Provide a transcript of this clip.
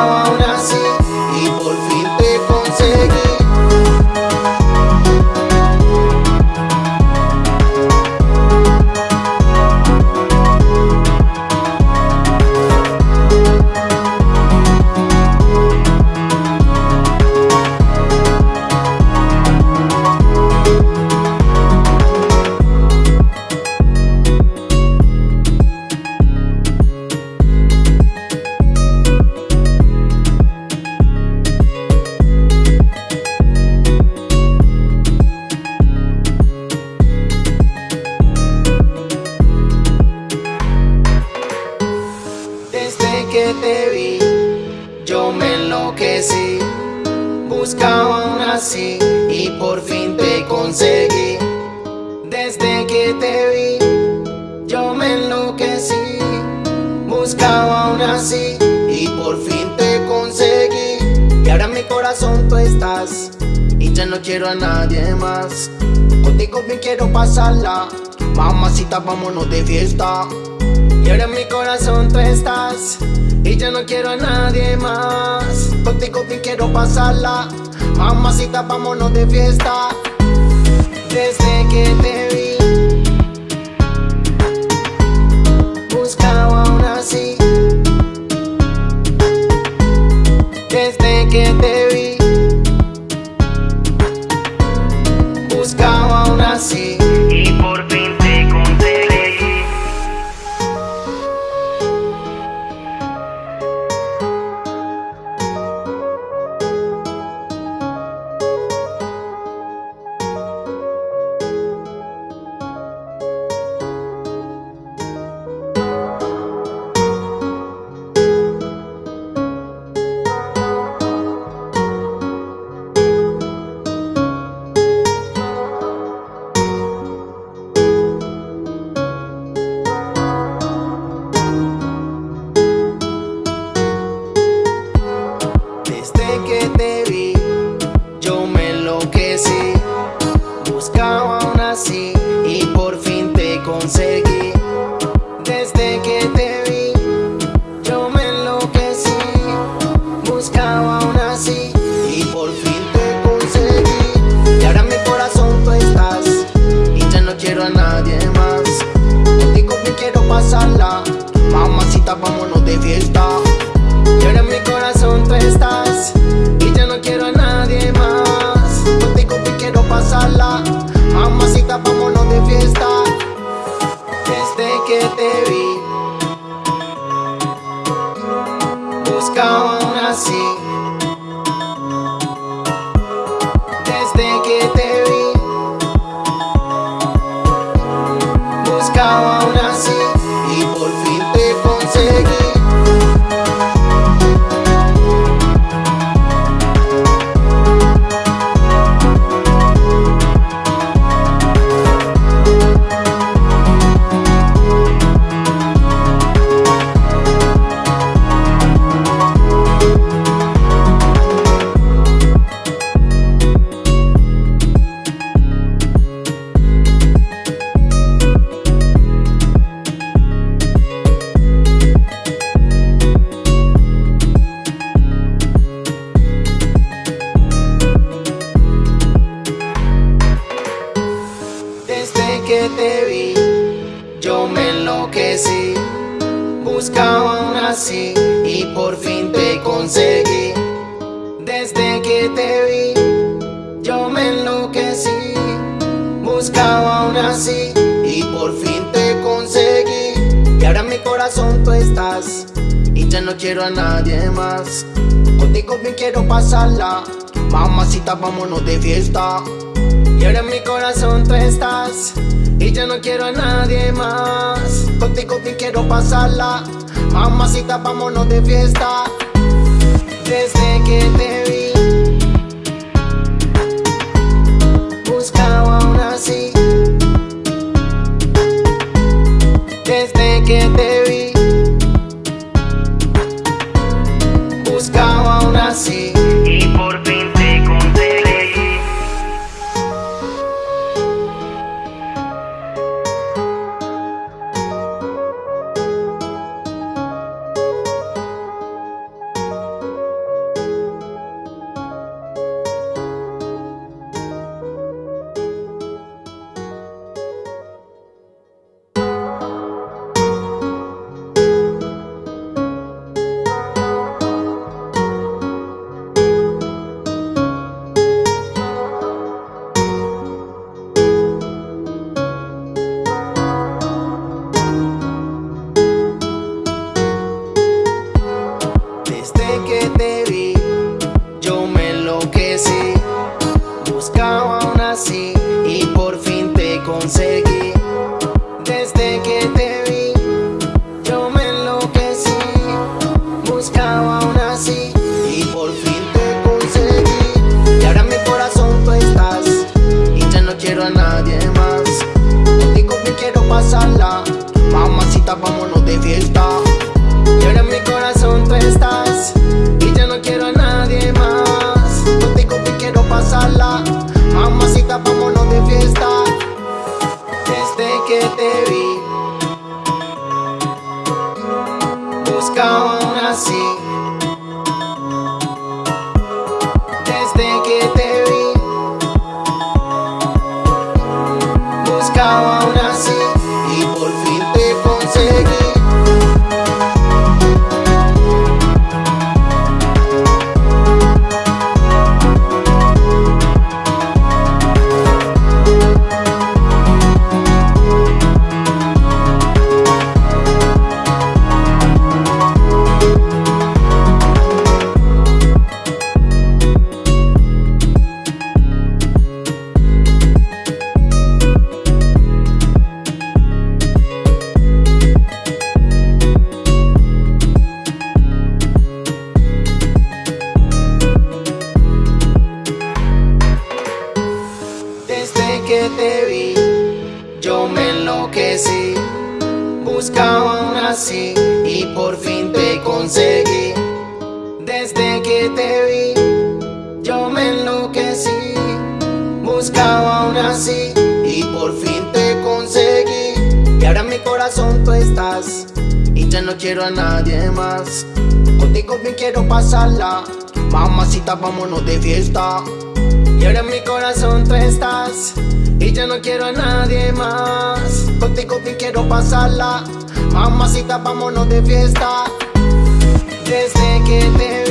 buscaba y por fin te conseguí. Desde que te vi, yo me enloquecí. Buscaba aún así y por fin te conseguí. Y ahora en mi corazón tú estás y ya no quiero a nadie más. Contigo me quiero pasarla, mamacita, vámonos de fiesta. Y ahora en mi corazón tú estás Y ya no quiero a nadie más Contigo me quiero pasarla Mamacita, vámonos de fiesta. Desde que te vi Buscaba aún así. Desde que te vi aún así que Buscaba una así y por fin te conseguí. Desde que te vi yo me enloquecí Buscaba una así y por fin te conseguí. Y ahora en mi corazón tú estás y ya no quiero a nadie más. Contigo bien quiero pasarla Mamacita vámonos de fiesta. Y ahora en mi corazón tú estás y ya no quiero a nadie más. Contigo bien quiero pasarla. Mamacita, vámonos de fiesta. Desde que te no quiero a nadie más. Contigo bien quiero pasarla. Mamacita, vámonos de fiesta. Y ahora en mi corazón tú estás. Y yo no quiero a nadie más. Contigo bien quiero pasarla. Mamacita, vámonos de fiesta. Desde que te